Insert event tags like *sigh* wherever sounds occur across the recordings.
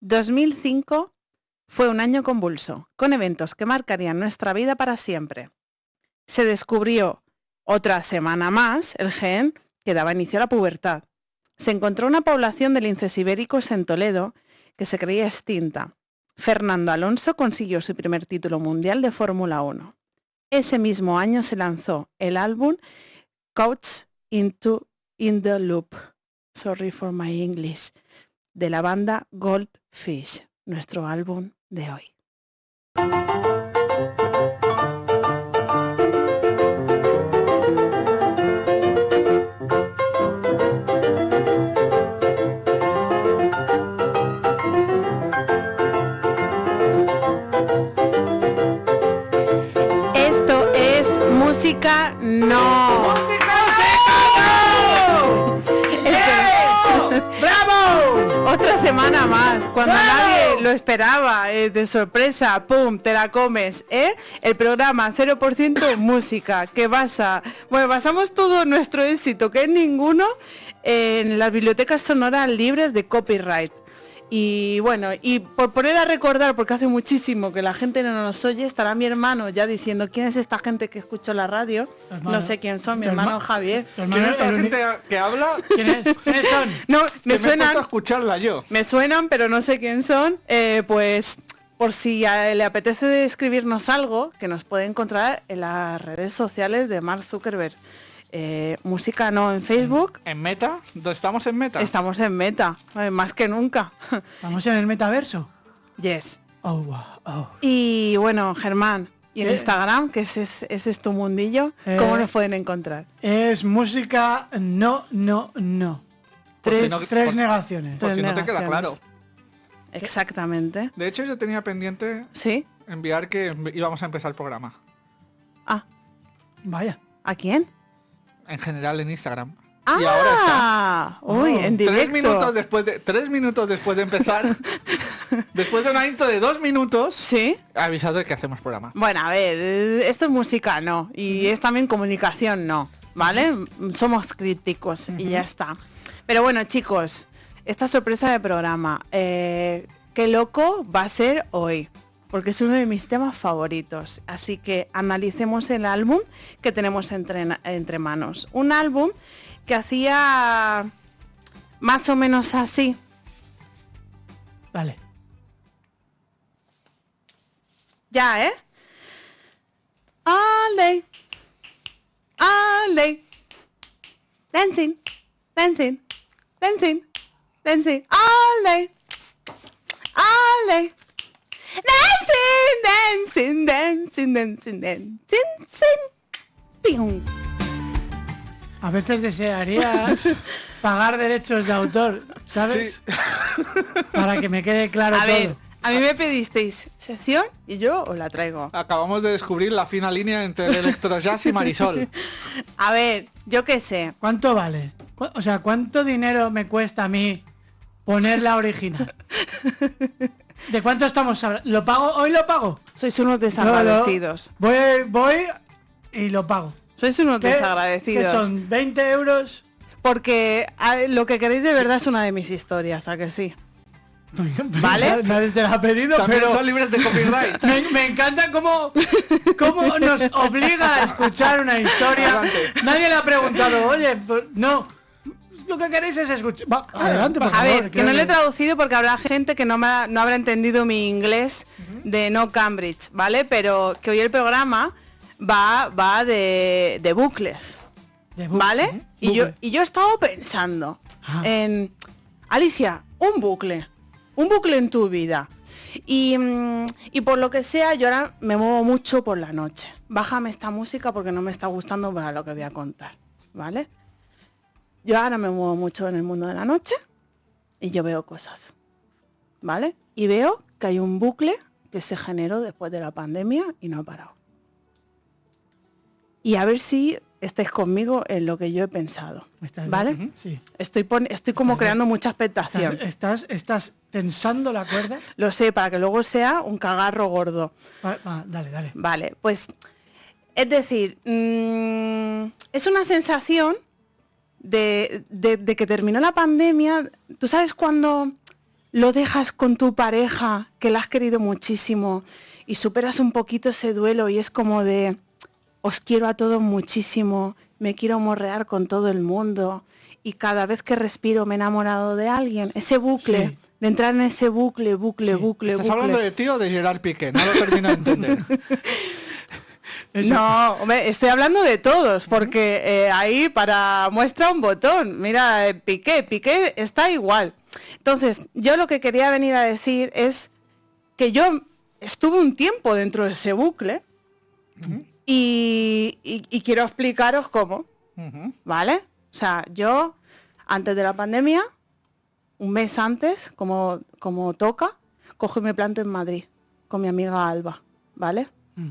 2005 fue un año convulso, con eventos que marcarían nuestra vida para siempre. Se descubrió otra semana más el gen que daba inicio a la pubertad. Se encontró una población de linces ibéricos en Toledo que se creía extinta. Fernando Alonso consiguió su primer título mundial de Fórmula 1. Ese mismo año se lanzó el álbum Couch into in the Loop, sorry for my English, de la banda Goldfish, nuestro álbum de hoy. Esto es música cuando nadie lo esperaba, eh, de sorpresa, ¡pum! Te la comes, ¿eh? El programa 0% *coughs* música, que basa, bueno, basamos todo nuestro éxito, que es ninguno, en las bibliotecas sonoras libres de copyright. Y bueno, y por poner a recordar, porque hace muchísimo que la gente no nos oye, estará mi hermano ya diciendo quién es esta gente que escucha la radio. Hermano. No sé quién son, mi hermano herma- Javier. ¿Quién es la el gente que habla? ¿Quién es? *laughs* ¿Quiénes son? No, me he suenan, a escucharla yo. me suenan, pero no sé quién son. Eh, pues por si le apetece escribirnos algo, que nos puede encontrar en las redes sociales de Mark Zuckerberg. Eh, música no en Facebook. ¿En meta? ¿Estamos en meta? Estamos en meta, eh, más que nunca. *laughs* Vamos en el metaverso. yes. Oh, wow. Oh. Y bueno, Germán, y en ¿Qué? Instagram, que ese es, ese es tu mundillo, Eh. ¿cómo nos pueden encontrar? Es música no, no, no. Por si Tres, no- tres por- negaciones. Por si no te queda claro. Exactamente. De hecho, yo tenía pendiente ¿Sí? enviar que íbamos a empezar el programa. Ah, Vaya. ¿a quién? En general en Instagram. Ah, Y ahora está. uy, Oh. en directo. Tres minutos después de tres minutos después de empezar, *laughs* después de una intro de dos minutos, Sí. avisado de que hacemos programa. Bueno, a ver, esto es música, no. Y es también comunicación, no. ¿Vale? Somos críticos y ya está. Pero bueno, chicos, esta sorpresa de programa, eh, qué loco va a ser hoy. Porque es uno de mis temas favoritos. Así que analicemos el álbum que tenemos entre, entre manos. Un álbum que hacía más o menos así. Vale. Ya, ¿eh? All day. All day. Dancing. Dancing. Dancing. Dancing. All day. All day. Dancing, dancing, dancing, dancing, dancing. A veces desearía *laughs* pagar derechos de autor, ¿sabes? *laughs* Para que me quede claro A todo. ver, a mí me pedisteis sección y yo os la traigo. Acabamos de descubrir la fina línea entre el electrojazz y Marisol. *laughs* A ver, yo qué sé. ¿Cuánto vale? O sea, ¿cuánto dinero me cuesta a mí poner la original? ¿De cuánto estamos hablando? ¿Lo pago? ¿Hoy lo pago? Sois unos No, no. desagradecidos. Voy, voy y lo pago. Sois unos ¿Qué- desagradecidos. ¿Qué son? ¿20 euros? Porque lo que queréis de verdad es una de mis historias, ¿a que sí? *laughs* ¿Vale? Nadie te la ha pedido, También pero son libres de copyright. *laughs* me, me encanta cómo, cómo nos obliga a escuchar una historia. Adelante. Nadie le ha preguntado, oye, pues, no, lo que queréis es escuchar. Va, adelante, por A favor. ver, que no lo he traducido porque habrá gente que no, me ha- no habrá entendido mi inglés de no Cambridge, ¿vale? Pero que hoy el programa va, va de, de bucles, De ¿vale? ¿eh? Y yo, y yo he estado pensando Ah. en, Alicia, un bucle, un bucle en tu vida. Y, mm, y por lo que sea, yo ahora me muevo mucho por la noche. Bájame esta música porque no me está gustando para lo que voy a contar, ¿vale? Yo ahora me muevo mucho en el mundo de la noche y yo veo cosas, ¿vale? Y veo que hay un bucle que se generó después de la pandemia y no ha parado. Y a ver si estáis conmigo en lo que yo he pensado, ¿Estás- ¿vale? Sí. Estoy, pon- estoy como Estás de- creando mucha ¿Estás, expectación. estás, estás tensando la cuerda? Lo sé, para que luego sea un cagarro gordo. Va- va, dale, dale. Vale, pues es decir, mm, es una sensación de, de- de que terminó la pandemia. ¿Tú sabes cuando lo dejas con tu pareja, que la has querido muchísimo, y superas un poquito ese duelo y es como de, os quiero a todos muchísimo, me quiero morrear con todo el mundo, y cada vez que respiro me he enamorado de alguien, ese bucle, Sí. de entrar en ese bucle, bucle, Sí. bucle, ¿Estás bucle. hablando de ti o de Gerard Piqué? No lo termino de entender. *laughs* Eso. No, hombre, estoy hablando de todos, porque eh, ahí para muestra un botón. Mira, eh, Piqué, Piqué está igual. Entonces, yo lo que quería venir a decir es que yo estuve un tiempo dentro de ese bucle y, y- y quiero explicaros cómo. ¿vale? O sea, yo antes de la pandemia, un mes antes, como, como toca, cojo y me planto en Madrid con mi amiga Alba, ¿vale? Mm.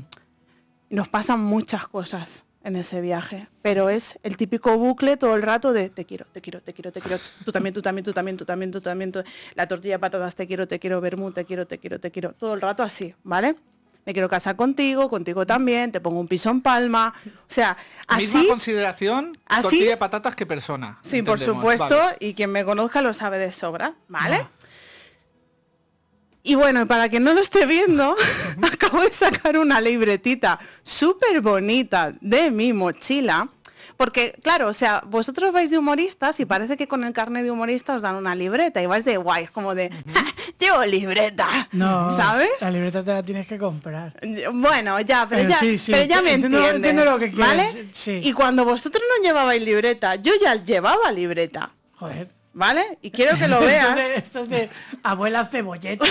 Nos pasan muchas cosas en ese viaje, pero es el típico bucle todo el rato de te quiero, te quiero, te quiero, te quiero, tú también, tú también, tú también, tú también, tú también, tú- la tortilla de patatas te quiero, te quiero, vermú, te quiero, te quiero, te quiero, todo el rato así, ¿vale? Me quiero casar contigo, contigo también, te pongo un piso en Palma, o sea, Misma así, consideración así- tortilla de patatas que persona. sí, por supuesto, vale. y quien me conozca lo sabe de sobra, ¿vale? Ah. Y bueno, para quien no lo esté viendo, *laughs* acabo de sacar una libretita súper bonita de mi mochila. Porque, claro, o sea, vosotros vais de humoristas y parece que con el carnet de humorista os dan una libreta y vais de guay, es como de, "Ja, llevo libreta, No, ¿sabes? La libreta te la tienes que comprar. Bueno, ya, pero, Pero ya, sí, sí, pero ya me entiendo- entiendes, entiendo lo que quieres, ¿vale? sí. Y cuando vosotros no llevabais libreta, yo ya llevaba libreta, Joder. ¿Vale? Y quiero que lo Esto veas. es de, esto es de abuela cebolleta.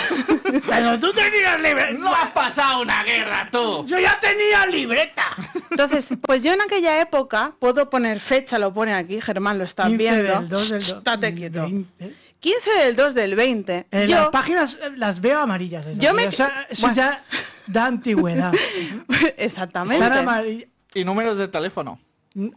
Pero tú tenías libreta. ¡No has pasado una guerra, tú! Yo ya tenía libreta. Entonces, pues yo en aquella época, puedo poner fecha, lo pone aquí, Germán lo está 15 viendo. del 2 del 2. Estate quieto. 20. 15 del 2 del 20. Eh, Las yo, páginas eh, las veo amarillas. Yo me-. O sea, eso Bueno. ya da antigüedad. *laughs* exactamente. Están amarillas. Y números de teléfono.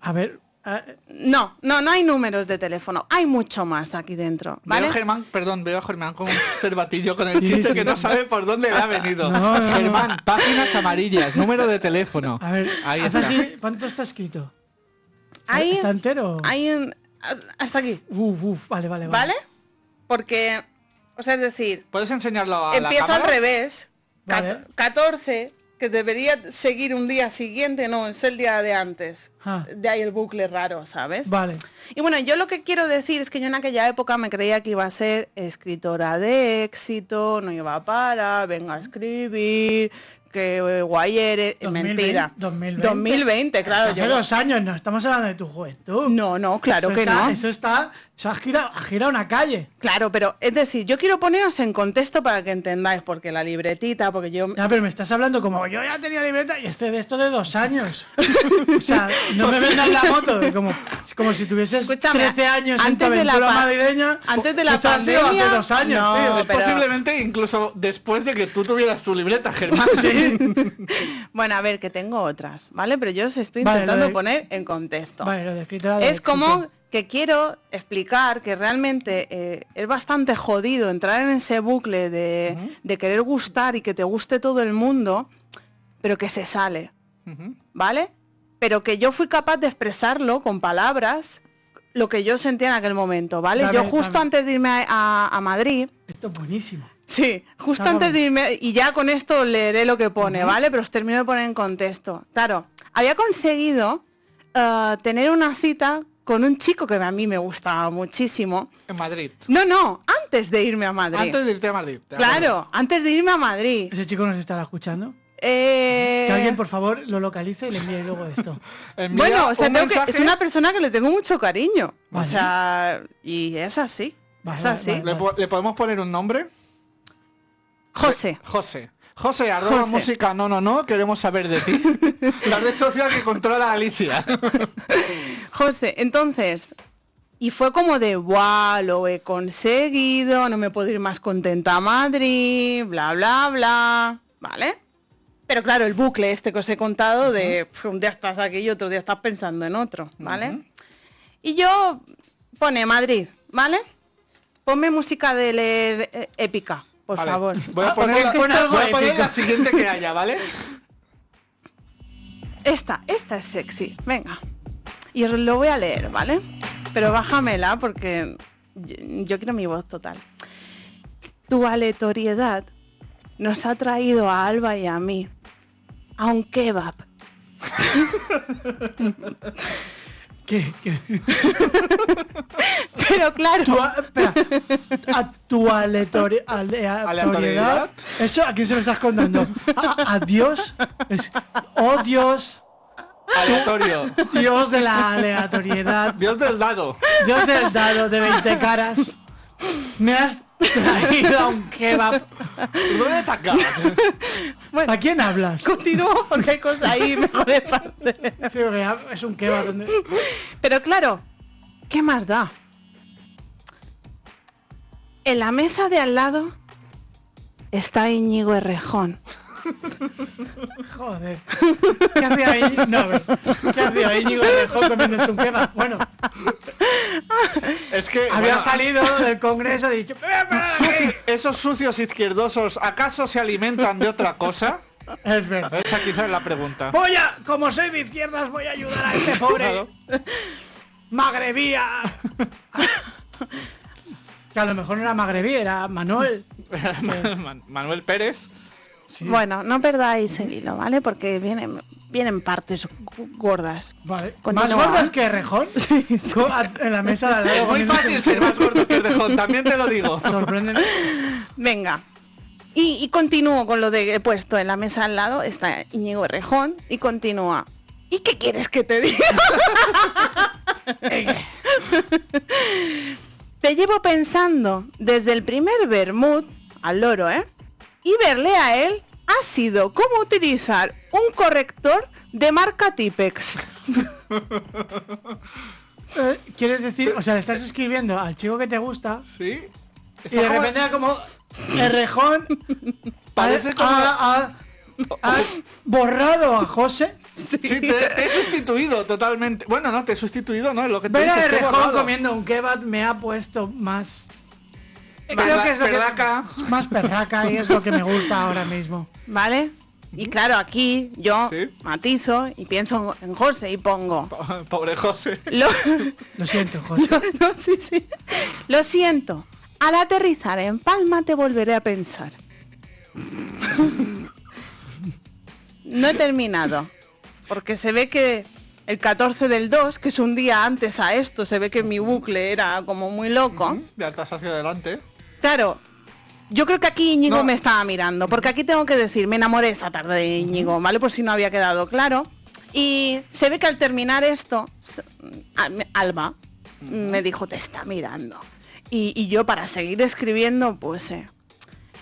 A ver. Ah, No, no, no hay números de teléfono. Hay mucho más aquí dentro, ¿vale? Veo a Germán, perdón, veo a Germán con un *laughs* cervatillo con el Sí, chiste sí. que no sabe por dónde le ha venido. No, no, no. Germán, páginas amarillas, número de teléfono. a ver, Ahí haz está. así, ¿cuánto está escrito? ¿Está, Ahí- está entero? Hay un- hasta aquí, Uf, uf, vale, vale, ¿vale? Porque, o sea, es decir, ¿Puedes enseñarlo a la empieza al revés. Vale. Cat- 14, que debería seguir un día siguiente, no, es el día de antes. Ah. De ahí el bucle raro, ¿sabes? Vale. Y bueno, yo lo que quiero decir es que yo en aquella época me creía que iba a ser escritora de éxito, no iba a parar, venga a escribir, que eh, guay eres, 2020, mentira. 2020. 2020, claro. Hace yo- dos años, no estamos hablando de tu juventud. No, no, claro Eso que está- no. Eso está. Eso ha girado, ha girado una calle. Claro, pero es decir, yo quiero poneros en contexto para que entendáis, porque la libretita, porque yo... Ya, pero me estás hablando como yo ya tenía libreta y este de esto de dos años. *laughs* o sea, no me vendas la moto como, como si tuvieses Escúchame, 13 años en tu antes de la madrileña. antes de la Esto ha sido pandemia, hace dos años, no, tío. Es pero- posiblemente incluso después de que tú tuvieras tu libreta, Germán. *laughs* Sí. *laughs* Bueno, a ver, que tengo otras, ¿vale? Pero yo os estoy intentando de- poner en contexto. Vale, lo de es como. Que quiero explicar que realmente eh, es bastante jodido entrar en ese bucle de, de querer gustar y que te guste todo el mundo, pero que se sale. ¿vale? Pero que yo fui capaz de expresarlo con palabras lo que yo sentía en aquel momento, ¿vale? Dame, yo justo dame. antes de irme a, a- a Madrid, Esto es buenísimo. Sí, justo antes de irme, y ya con esto leeré lo que pone, ¿vale? Pero os termino de poner en contexto. Claro, había conseguido eh, tener una cita con un chico que a mí me gustaba muchísimo. En Madrid. No, no, antes de irme a Madrid. Antes de irte a Madrid. Claro, antes de irme a Madrid. Ese chico nos estará escuchando. Eh, Que alguien, por favor, lo localice y le envíe luego esto. *laughs* Bueno, o sea, un tengo que- mensaje, es una persona que le tengo mucho cariño. Vale. O sea, y es así. Vale, es vale, así. vale. ¿Le, po- le podemos poner un nombre? José. José. José, arroba José. música, no, no, no, queremos saber de ti. *laughs* La red social que controla a Alicia. *laughs* José, entonces, y fue como de, guau, lo he conseguido, no me puedo ir más contenta a Madrid, bla, bla, bla, ¿vale? Pero claro, el bucle este que os he contado de un día estás aquí y otro día estás pensando en otro, ¿vale? Y yo pone Madrid, ¿vale? Ponme música de leer eh, épica, por Vale, favor. *laughs* Voy a Ah, poner, la, voy a poner la siguiente que haya, ¿vale? *laughs* Esta, esta es sexy, venga. Y os lo voy a leer, ¿vale? Pero bájamela porque yo, yo quiero mi voz total. tu aleatoriedad nos ha traído a Alba y a mí a un kebab. *laughs* ¿Qué? ¿Qué? *laughs* Pero claro, Tu, a- espera, a tu aleatori- aleatoriedad. ¿Aleatoriedad? ¿Eso a quién se lo estás contando? ¿A, a Dios? Es- oh Dios, Aleatorio. Dios de la aleatoriedad, Dios del dado. Dios del dado de 20 caras, me has traído a un kebab. ¿Dónde está acá? ¿A quién hablas? continúo porque hay cosas ahí mejores partes. Sí, es un kebab. donde- Pero claro, ¿qué más da? En la mesa de al lado está Íñigo Errejón. Joder. ¿Qué hacía ahí? No. ¿Qué hacía ahí Íñigo Errejón comiéndose un kebab? Bueno, Es que. había bueno, salido *laughs* del congreso y dicho... esos sucios izquierdosos, ¿acaso se alimentan de otra cosa? Es verdad. Esa quizás es la pregunta. Voy a, como soy de izquierdas, voy a ayudar a este pobre Claro. magrebía. Que a lo mejor no era magrebí, era Manuel. *laughs* Man- Manuel Pérez. Bueno, no perdáis el hilo, ¿vale? Porque vienen, vienen partes gordas. Vale. Continúa. ¿Más gordas que Rejón? *laughs* A- En la mesa de al lado. Es muy fácil ser más gordo que el de también te lo digo. *laughs* Sorprenden. Venga. Y, y continúo con lo de he puesto en la mesa al lado, está Íñigo Errejón y continúa. ¿Y qué quieres que te diga? *laughs* te llevo pensando desde el primer Bermud al loro, ¿eh? Y verle a él ha sido como utilizar un corrector de marca Tipex. *laughs* Eh, ¿Quieres decir? O sea, le estás escribiendo al chico que te gusta Sí. y de como- repente era como el Rejón *laughs* Parece como- ha- borrado a José. Sí, te, te he sustituido totalmente. Bueno, no, te he sustituido, ¿no? Lo que te Ver a dices, Rejón borrado. comiendo un kebab me ha puesto más. Creo que es lo que- perraca. más perraca y es lo que me gusta ahora mismo. ¿Vale? Y claro, aquí yo Sí. matizo y pienso en José y pongo. Pobre José. Lo, Lo siento, José. *laughs* no, sí, sí. Lo siento. Al aterrizar en Palma te volveré a pensar. *laughs* No he terminado. Porque se ve que el 14 del 2, que es un día antes a esto, se ve que mi bucle era como muy loco. Ya estás hacia adelante. Claro, yo creo que aquí Íñigo No. me estaba mirando, porque aquí tengo que decir, me enamoré esa tarde de Íñigo, ¿vale? Por si no había quedado claro. Y se ve que al terminar esto, Alba me dijo, te está mirando. Y, y yo para seguir escribiendo, pues eh,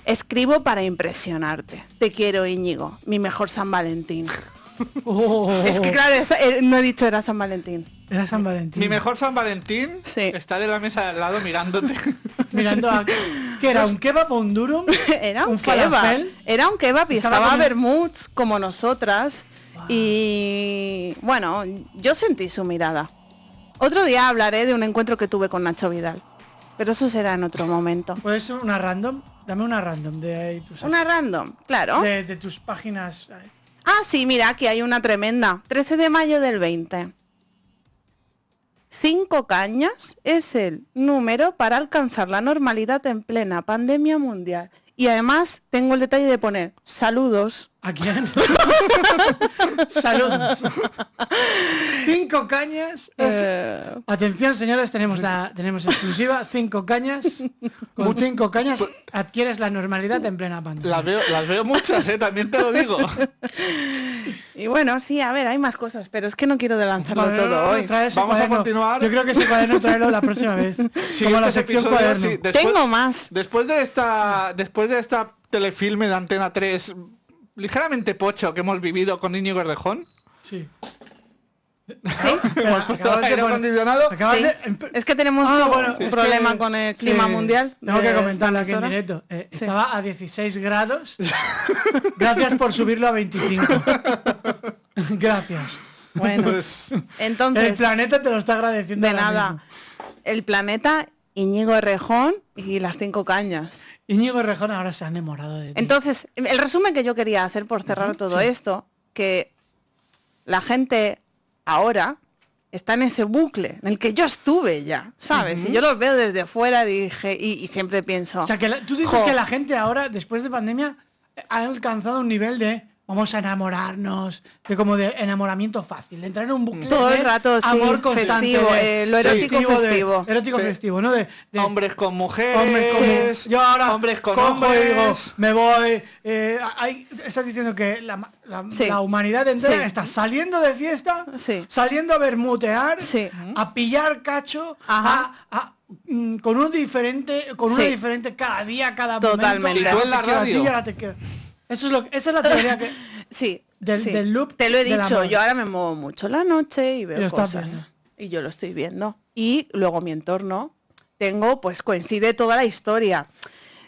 escribo para impresionarte. Te quiero, Íñigo, mi mejor San Valentín. *laughs* Oh, Es que claro, eh, no he dicho era San Valentín. Era San Valentín. Mi mejor San Valentín Sí. está de la mesa de al lado mirándote. *laughs* Mirando a. ¿Qué era? ¿Un kebab o un durum? *laughs* Era un, ¿Un kebab. falafel? Era un kebab y Estaba estaba, como nosotras. Y bueno, yo sentí su mirada. Otro día hablaré de un encuentro que tuve con Nacho Vidal. Pero eso será en otro momento. *laughs* ¿Puedes una random? Dame una random de ahí tus Una random, claro. de, de tus páginas. Ah, sí, mira, aquí hay una tremenda. 13 de mayo del 20. Cinco cañas es el número para alcanzar la normalidad en plena pandemia mundial. Y además tengo el detalle de poner saludos. ¿A quién? *laughs* Saludos. Cinco cañas. es- Eh, Atención, señores, tenemos la tenemos exclusiva. Cinco cañas. Con cinco cañas adquieres la normalidad en plena pandemia. Las veo, las veo muchas, ¿eh? También te lo digo. y bueno, sí, a ver, hay más cosas, pero es que no quiero de lanzarlo Vale, no, no, todo hoy. Vamos a continuar. Yo creo que ese cuaderno traerlo la próxima vez. *laughs* Como la sección sí, después- Tengo más. Después de esta, después de esta telefilme de Antena 3 ligeramente pocho que hemos vivido con Íñigo Errejón, Sí. ¿Sí? *laughs* Acabas de acondicionado, acabas Sí. de- empe- Es que tenemos Ah, un, bueno, un es que- problema con el clima sí, mundial. Tengo de que comentarlo aquí en directo. Eh, Sí. Estaba a 16 grados. Gracias por subirlo a 25. *laughs* Gracias. Bueno, pues El entonces, planeta te lo está agradeciendo. de nada. El planeta, Íñigo Errejón y las cinco cañas. Íñigo Rejón ahora se ha enamorado de ti. Entonces, el resumen que yo quería hacer por cerrar todo sí. esto, que la gente ahora está en ese bucle en el que yo estuve ya, ¿sabes? Y yo los veo desde fuera dije, y, y siempre pienso, O sea, que la- tú dices Jo. que la gente ahora, después de pandemia, ha alcanzado un nivel de vamos a enamorarnos, de como de enamoramiento fácil, de entrar en un bucle Todo el rato, sí, amor constante, festivo, de- eh, lo erótico festivo. erótico Sí. festivo, ¿no? De, de Hombres con mujeres, hombres con- yo ahora hombres con cojo y hombres. digo, me voy. eh, hay- estás diciendo que la, ma- la- Sí. la humanidad entera Sí. está saliendo de fiesta, Sí. saliendo a bermutear, Sí. a pillar cacho, Ajá. a- a- mm, con un diferente, con una Sí. diferente cada día, cada Totalmente. momento. Eso es lo, esa es la teoría que. *laughs* sí, Del- sí. del loop Te lo he dicho, yo ahora me muevo mucho la noche y veo cosas. viendo. Y yo lo estoy viendo. Y luego mi entorno, tengo, pues coincide toda la historia.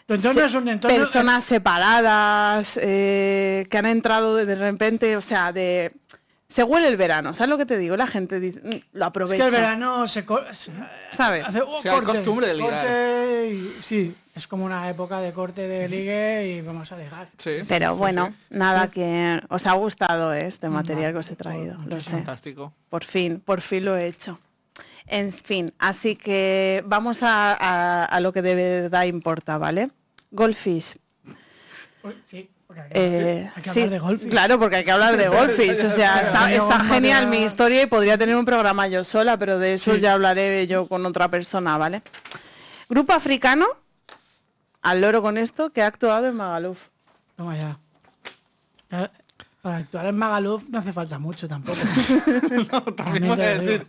Tu entorno Se- es un entorno. personas separadas que han entrado de, de repente, o sea, de se huele el verano, ¿sabes lo que te digo? La gente dice, "Mm, lo Es que aprovecha. el verano se. co- se- ¿Sabes? hace, oh, Sí, hay costumbre de ligar. corte y- sí, es como una época de corte de ligue y vamos a. Sí, Pero sí, bueno, sí. nada que os ha gustado este material que os he traído, lo sé. Fantástico. Por fin, por fin lo he hecho. En fin, así que vamos a, a- a lo que de verdad importa, ¿vale? Goldfish. Uy, Sí, porque hay que, Eh, hay que sí, hablar de golf. Claro, porque hay que hablar de *laughs* Goldfish. O sea, *laughs* está, genial mi historia y podría tener un programa yo sola, pero de eso Sí. ya hablaré yo con otra persona, ¿vale? Grupo africano, al loro con esto, que ha actuado en Magaluf. Toma ya. Ya, Para actuar en Magaluf no hace falta mucho tampoco. *laughs* También voy a decir,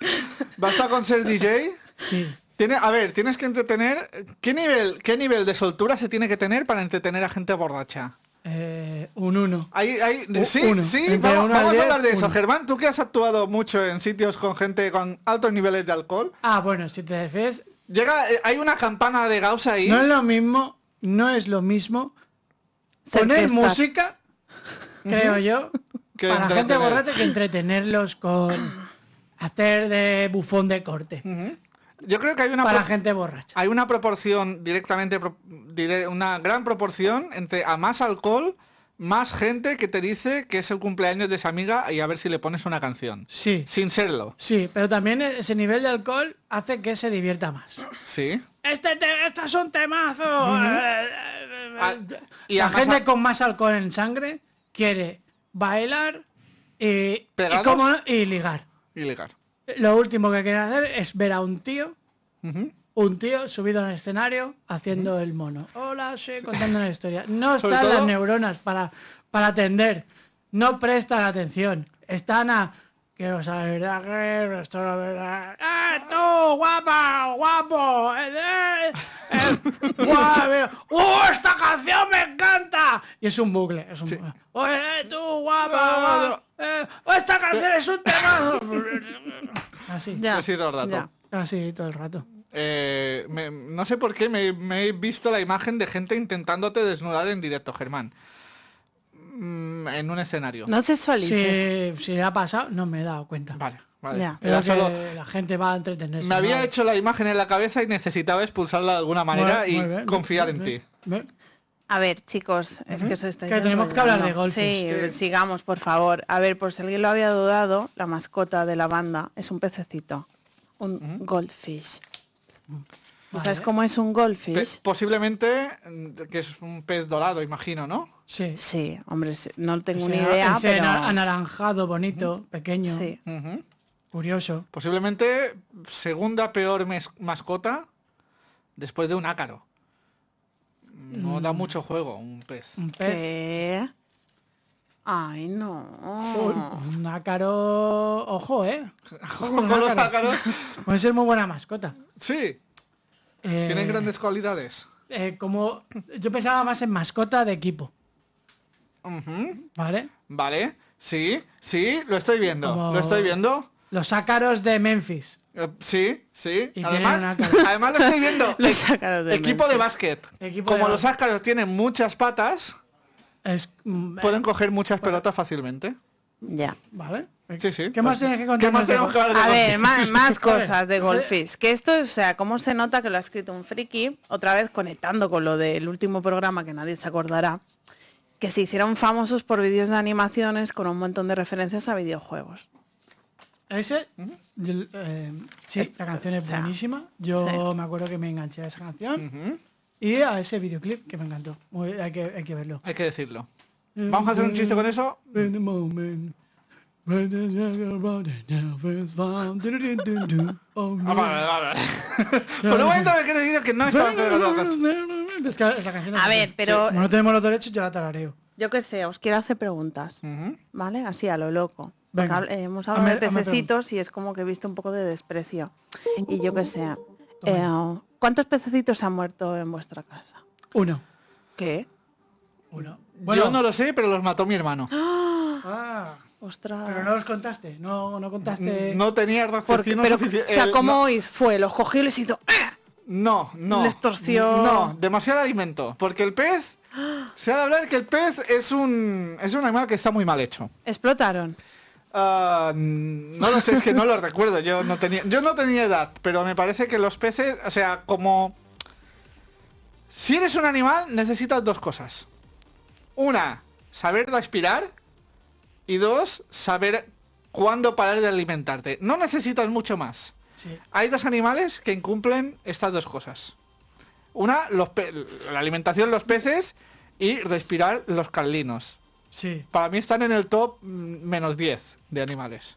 basta con ser DJ. Sí. Tiene, a ver, tienes que entretener. ¿Qué nivel, ¿Qué nivel de soltura se tiene que tener para entretener a gente borracha? Eh, un uno. Hay, hay, U- sí, uno. sí, Entre vamos, uno al vamos a diez, hablar de eso. uno. Germán, tú que has actuado mucho en sitios con gente con altos niveles de alcohol, Ah, bueno, si te refieres, llega, eh, hay una campana de Gauss ahí. no es lo mismo, no es lo mismo Ser poner música, creo yo, *laughs* Que para gente entretener. borracha que entretenerlos con hacer de bufón de corte. Yo creo que hay una, Para pro- gente borracha. hay una proporción directamente, pro- dire- una gran proporción entre a más alcohol, más gente que te dice que es el cumpleaños de esa amiga y a ver si le pones una canción. Sí, Sin serlo. sí, pero también ese nivel de alcohol hace que se divierta más. Sí. Este te- estos son temazos. Eh, eh, Ah, y La gente a- con más alcohol en sangre quiere bailar y, y, ¿Pegados? cómo no, y ligar. Lo último que quiere hacer es ver a un tío, un tío subido en el escenario haciendo el mono. Hola, sí, contando una historia. No están las neuronas para, para atender. No prestan atención. Están a... Quiero saber a qué esto lo verá. ¡Eh, tú, guapa, guapo! ¡Eh, eh, eh, guau, mira. ¡Uh, esta canción me encanta! Y es un bucle, es un Sí. bucle. ¡Oye, tú, guapa! guapa, eh, ¡Oh, esta canción es un tema! *laughs* Así, Ya, Así todo el rato. ya. así todo el rato. Eh, me- no sé por qué me, me he visto la imagen de gente intentándote desnudar en directo, Germán. Mm, en un escenario. No sexualices. Si, si ha pasado, no me he dado cuenta. Vale, vale. Ya. Creo Era que solo- la gente va a entretenerse. me había ¿no? hecho la imagen en la cabeza y necesitaba expulsarla de alguna manera y bien, confiar en ti. A ver, chicos, es que eso está Que tenemos que hablar de golfes, Sí, que- sigamos, por favor. A ver, por si alguien lo había dudado, la mascota de la banda es un pececito, un goldfish. ¿Tú sabes Vale. cómo es un Pe- goldfish? posiblemente mm, que es un pez dorado, imagino, ¿no? Sí. Sí, hombre, no tengo ni idea, ese pero... ana- anaranjado, bonito, pequeño, Sí. Curioso. Posiblemente segunda peor mes- mascota después de un ácaro. No Mm. da mucho juego un pez. Un pez. ¿Qué? Ay, no. un ácaro. Ojo, eh. *laughs* Ojo Con los ácaro. ácaros. Puede ser muy buena mascota. Sí, Eh, tienen grandes cualidades. eh, como yo pensaba más en mascota de equipo, ¿vale? Vale, sí, sí, lo estoy viendo. Como- Lo estoy viendo. Los ácaros de Memphis. Eh, sí, sí. Y Además, *laughs* además lo estoy viendo. *laughs* Los ácaros de Equipo de básquet. Equipo Como de los ácaros tienen muchas patas, Es, mm, pueden coger muchas pelotas fácilmente. Ya. ¿Vale? Sí, sí. ¿Qué más tienes que ¿Qué contarnos más de tenemos que A ver, golf? más, *laughs* cosas de eh, Goldfish. Que esto, o sea, cómo se nota que lo ha escrito un friki, otra vez conectando con lo del último programa que nadie se acordará, que se hicieron famosos por vídeos de animaciones con un montón de referencias a videojuegos. Ese, yo, eh, sí, Es- la canción es o sea, buenísima. Yo sí. me acuerdo que me enganché a esa canción y a ese videoclip que me encantó. Muy- hay, que, hay que verlo. Hay que decirlo. Vamos a hacer un chiste con eso. Ah, vale, vale. *laughs* Por un momento me que no estaba *laughs* Es que esa canción es A ver, pero- Como no tenemos los derechos, yo la tarareo. Yo qué sé, os quiero hacer preguntas, Ujú. ¿vale? Así a lo loco. Porque Venga. hab- eh, hemos hablado Hazme- de hazme pececitos y es como que he visto un poco de desprecio. Y yo qué sé. eh, ¿Cuántos pececitos han muerto en vuestra casa? Uno. ¿Qué? Uno. Yo no lo sé, pero los mató mi hermano. Ah, Ostras. pero no los contaste. No, no contaste. No tenía Porque, raciocinio pero, suficiente. o sea, el- ¿cómo fue? Los cogió y les hizo... ¡ah! No, no. les torció? No, demasiado alimento. Porque el pez. *gasps* Se ha de hablar que el pez es un. es un animal que está muy mal hecho. Explotaron. Ah, no lo sé, es que no lo *laughs* recuerdo. Yo no tenía, yo no tenía edad, pero me parece que los peces, o sea, como si eres un animal necesitas dos cosas. Una, saber respirar y dos, saber cuándo parar de alimentarte. No necesitas mucho más. Sí. Hay dos animales que incumplen estas dos cosas. Una, los pe- la alimentación los peces y respirar los carlinos. Sí. Para mí están en el top mm, menos 10 de animales.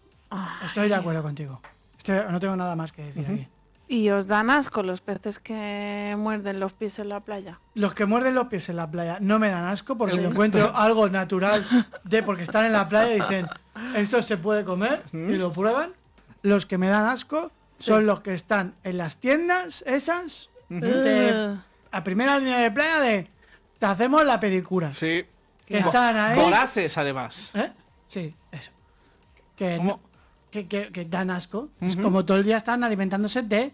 Estoy de acuerdo contigo. Estoy- no tengo nada más que decir aquí. ¿Y os dan asco los peces que muerden los pies en la playa? Los que muerden los pies en la playa no me dan asco porque lo encuentro *laughs* algo natural de porque están en la playa y dicen esto se puede comer y lo prueban. Los que me dan asco son los que están en las tiendas esas de- Eh, a primera línea de playa de te hacemos la pedicura. Sí. Que están ahí. Voraces, además. ¿Eh? Sí, eso. Que, ¿Cómo? no- que, que- que dan asco. Es como todo el día están alimentándose de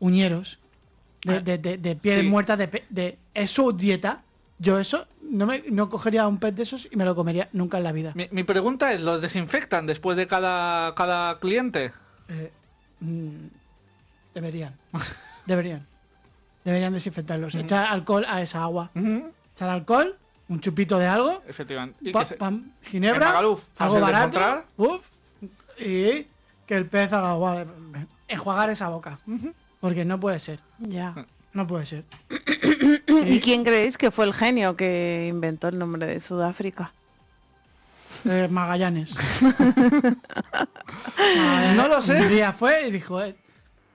uñeros, de, de, de- de pieles Sí. muertas, de, pe- de... Es su dieta. Yo eso no, me, no cogería un pez de esos y me lo comería nunca en la vida. Mi, mi pregunta es, ¿los desinfectan después de cada, cada cliente? Eh, mm, deberían. *laughs* Deberían. Deberían desinfectarlos. Echar alcohol a esa agua. Echar alcohol, un chupito de algo, Efectivamente. Y pa- que se- pam, ginebra, Magaluf, algo barato, encontrar. uf, y que el pez haga agua, enjuagar esa boca. Porque no puede ser, ya. no puede ser. *coughs* ¿Y quién creéis que fue el genio que inventó el nombre de Sudáfrica? Eh, Magallanes. Magallanes *laughs* No lo sé. Un día fue y dijo, eh,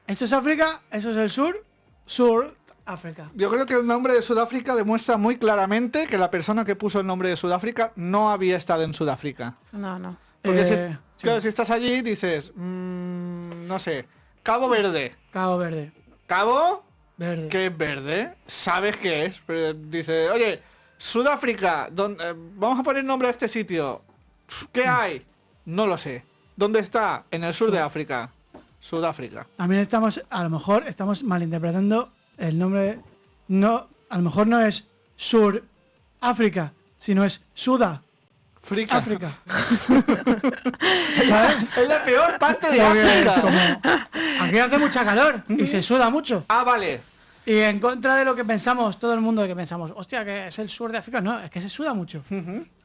eso es África, eso es el sur, sur África. Yo creo que el nombre de Sudáfrica demuestra muy claramente que la persona que puso el nombre de Sudáfrica no había estado en Sudáfrica. No, no. Porque si, Eh, sí. claro, si estás allí dices, mm, no sé, Cabo Verde. Cabo Verde. Cabo, Verde. que es verde, sabes qué es. Pero dice, oye, Sudáfrica, ¿dónde- eh, vamos a poner nombre a este sitio. ¿Qué hay? No lo sé. ¿Dónde está? En el sur de África. Sudáfrica. También estamos, a lo mejor estamos malinterpretando el nombre. No, a lo mejor no es Sur África, sino es Suda Frica. África. *laughs* ¿Sabes? Es la peor parte de Porque África. como, aquí hace mucha calor y se suda mucho. Ah, vale. Y en contra de lo que pensamos, todo el mundo que pensamos, hostia, que es el sur de África, no, es que se suda mucho. Y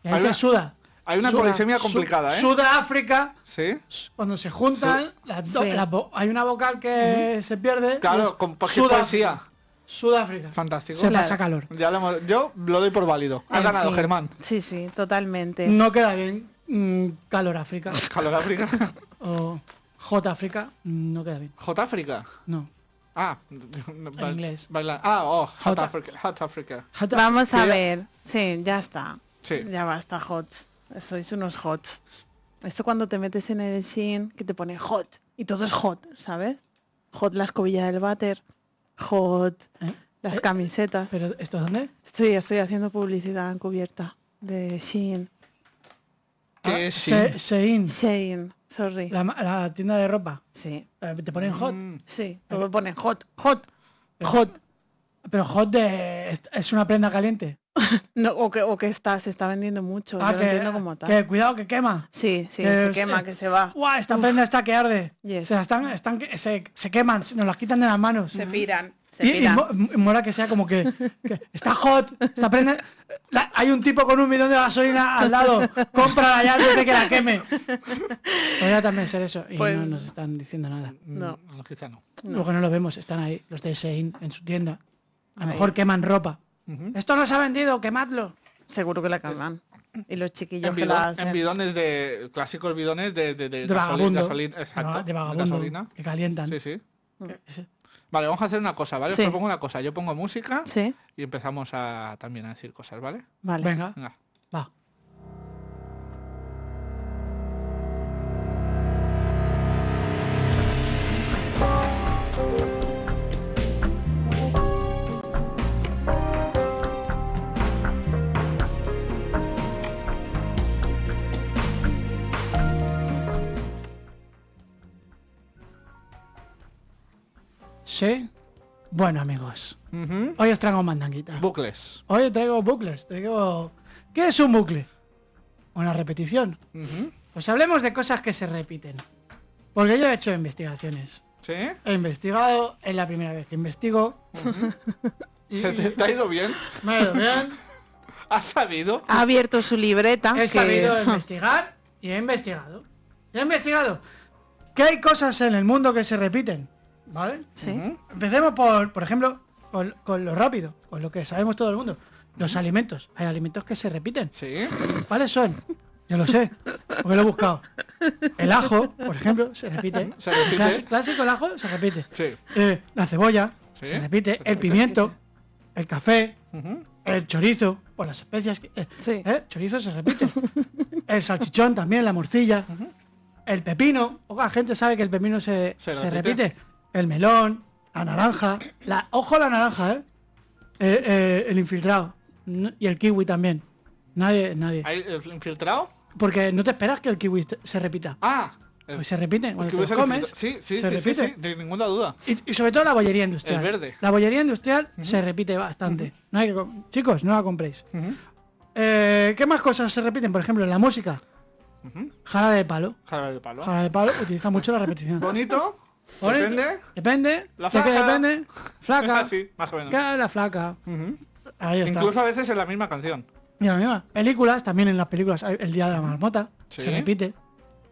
ahí Hay se suda. Hay una Suda. polisemia Su- complicada, ¿eh? Suda África, Sí. cuando se juntan, las do- Sí. la vo- hay una vocal que se pierde. Claro, con Sudáfrica. poesía. Sudáfrica. Fantástico. Se Claro. pasa calor. Ya lo hemos- yo lo doy por válido. Ha En ganado, fin. Germán. Sí, sí, totalmente. No queda bien mm, calor África *laughs* Calor África. o J África, mm, no queda bien. Hot África. No. Ah, En inglés. baila- Ah, oh, Hot Hot- Africa. Hot Africa. Hot Vamos a ver. Sí, ya está. Sí. Ya basta, hots. Sois unos hots. Esto cuando te metes en el Shin, que te pone hot. Y todo es hot, ¿sabes? Hot la escobilla del váter. Hot ¿Eh? las Eh, camisetas. ¿Pero esto dónde? Estoy, estoy haciendo publicidad encubierta de Shein. Que sí. Ah, Se- Shein, Shein, sorry. la, tienda de ropa. Sí, Eh, Te ponen hot. Mm, sí, todo pone hot, hot, hot. Pero hot de, es, una prenda caliente. *laughs* No, o, que, o que está, se está vendiendo mucho. Ah, yo que, lo entiendo como tal. que cuidado que quema. Sí, sí, que se es- quema, eh, que se va. ¡Guau! Esta prenda está que arde. Yes. Se, la están, están, que- se, se queman, nos las quitan de las manos. Se piran. Se Y, y mola que sea como que, que está hot, está prende- la- hay un tipo con un bidón de gasolina al lado, cómprala ya antes de que la queme. Podría también ser eso y Pues- no nos están diciendo nada. No. Mm, quizá no. Luego no lo vemos, están ahí los de Shein en su tienda. A lo mejor queman ropa. Esto no se ha vendido, quemadlo. Seguro que la cagan. Y los chiquillos En, que bidon- la en hacen. bidones de. clásicos bidones de, de, de, De gasoli- vagabundo. gasolina. Exacto. de gasolina. que calientan. Sí, sí. Que- sí. Vale, vamos a hacer una cosa, ¿vale? Os propongo una cosa. Yo pongo música Sí, y empezamos a también a decir cosas, ¿vale? vale. Venga, Venga. Sí. Bueno, amigos. Hoy os traigo mandanguita. Bucles. Hoy traigo bucles. Traigo... ¿Qué es un bucle? Una repetición. Pues hablemos de cosas que se repiten. Porque yo he hecho investigaciones. ¿Sí? He investigado, es la primera vez que investigo. y, ¿Se te, te ha ido bien? me ha ido bien. ¿Has sabido? Ha abierto su libreta. He que- sabido *laughs* investigar y he investigado. Y he investigado que hay cosas en el mundo que se repiten. ¿Vale? Sí. Empecemos por, por ejemplo, con, con lo rápido, con lo que sabemos todo el mundo. Los alimentos. Hay alimentos que se repiten. Sí. ¿Cuáles son? Yo lo sé, porque lo he buscado. El ajo, por ejemplo, se repite. Se repite. Clas- clásico el ajo se repite. Sí. Eh, la cebolla Sí, se repite. El pimiento, el café, el chorizo, o las especias. que- eh, Sí. eh, chorizo se repite. El salchichón también, la morcilla. El pepino. Poca gente sabe que el pepino se, Se se repite. repite. El melón, la naranja. La, ojo a la naranja, ¿eh? Eh, eh, el infiltrado. Y el kiwi también. Nadie, nadie. ¿Hay el infiltrado? Porque no te esperas que el kiwi se repita. Ah. Pues se repite. el Cuando te comes. Sí, sí, se sí, sí, sí, de ninguna duda. Y, y sobre todo la bollería industrial. El verde. La bollería industrial se repite bastante. No hay que com- Chicos, no la compréis. Eh, ¿Qué más cosas se repiten? Por ejemplo, en la música. Jarabe de palo. Jarabe de palo. Jarabe de palo utiliza mucho la repetición. Bonito. Depende. Depende. La flaca. *laughs* Sí, más o. La flaca. Ahí está. Incluso a veces en la misma canción. Y la misma. Películas, también en las películas. El Día de la Marmota. Se repite.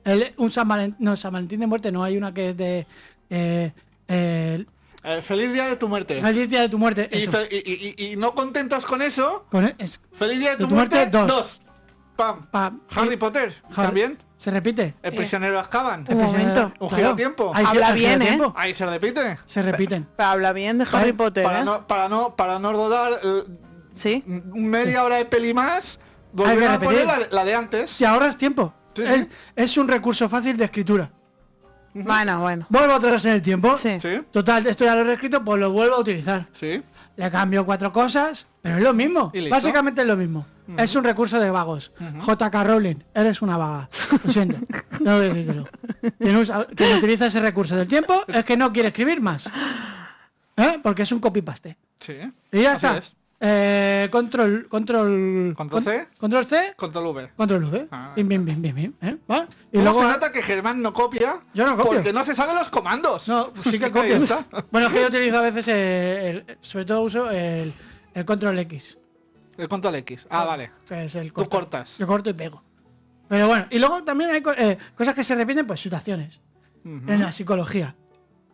El, un San Valentín, no, San Valentín de muerte, no hay una que es de... Eh, eh, feliz día de tu muerte. Feliz día de tu muerte. Y, y, y, no contentos con eso. Con el, feliz día de tu, de tu muerte 2 pam, pam. Harry Potter, también. ¿Se repite? El prisionero Azkaban. Un, momento. Un giro claro. tiempo. Habla bien, ¿eh? Ahí se repite. Se repiten. Habla bien de Harry ¿Eh? Potter. ¿eh? Para, no, para, no, rodar eh, ¿Sí? media hora de peli más, volver a poner la, de antes. Y ahora es tiempo. Es, un recurso fácil de escritura. Bueno, bueno. Vuelvo atrás en el tiempo. Sí. Total, esto ya lo he reescrito, pues lo vuelvo a utilizar. Sí. Le cambio cuatro cosas, pero es lo mismo. Básicamente es lo mismo. Es un recurso de vagos. JK Rowling, eres una vaga. Lo siento. Que decírtelo. Quien, usa- quien utiliza ese recurso del tiempo es que no quiere escribir más. ¿Eh? Porque es un copy-paste. Sí. Y ya Así está. es. Eh, control, control, Control C. control C, Control V. control V. Ah. Bien, bien, bien, bien, bien. ¿eh? Y ¿Cómo luego se nota que Germán no copia? Yo no copio. Porque no se saben los comandos. No, pues sí que *laughs* copio. está. Bueno, es que yo utilizo a veces, el- sobre todo uso el, el control X. El control X. Ah, vale. Que es el Tú cortas. Yo corto y pego. Pero bueno, y luego también hay eh, cosas que se repiten, pues situaciones. En la psicología.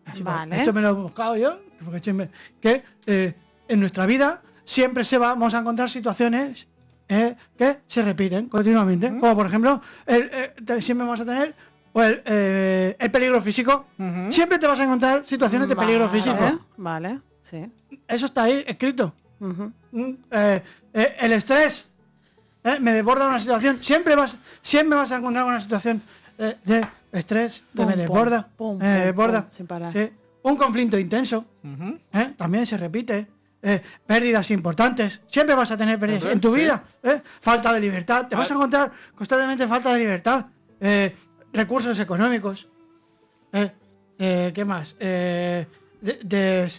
La Vale. Esto me lo he buscado yo, porque que eh, en nuestra vida siempre se vamos a encontrar situaciones eh, que se repiten continuamente. Como por ejemplo, el, eh, siempre vamos a tener o el, eh, el peligro físico. Siempre te vas a encontrar situaciones de peligro físico. Vale, sí. Eso está ahí escrito. Eh, eh, el estrés eh, me desborda una situación. Siempre vas, siempre vas a encontrar una situación eh, de estrés, de Pum, me desborda, pum, desborda. pum, sin parar. Sí. Un conflicto intenso eh, también se repite. Eh, pérdidas importantes. Siempre vas a tener pérdidas en tu sí. vida. eh. Falta de libertad. Te vas a encontrar constantemente falta de libertad. Eh, recursos económicos. Eh, eh, ¿Qué más? Eh, de-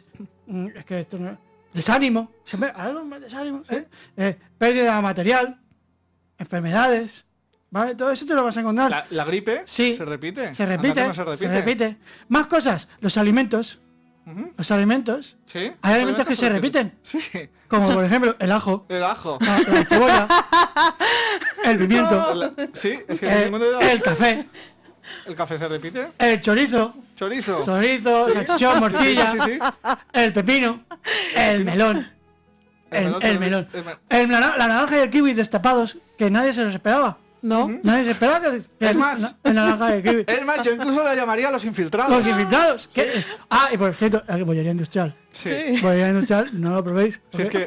mm, es que esto no- desánimo. Siempre, algo más desánimo. eh. Eh, pérdida material. Enfermedades. ¿Vale? Todo eso te lo vas a encontrar. La, la gripe Sí. se repite. Se repite, no se repite. se repite. Más cosas. Los alimentos. Los alimentos. Sí. Hay alimentos que se repiten. Sí. Como por ejemplo el ajo, *laughs* El ajo. la, la cebolla, *laughs* el pimiento, Sí, es que el, de los- el café, ¿El café se repite? el chorizo, Chorizo. chorizo, salchichón, morcilla, Sí, sí, sí. el pepino, el melón. El El, melón el la naranja y el kiwi destapados, que nadie se los esperaba. No. Nadie se esperaba que, que Es el- más. na- el naranja y el kiwi. *laughs* Es más, yo incluso lo llamaría los infiltrados. Los invitados. ¿qué? Ah, y por cierto, eh, bollería industrial. Sí. Bollería industrial, no lo probéis. Si es que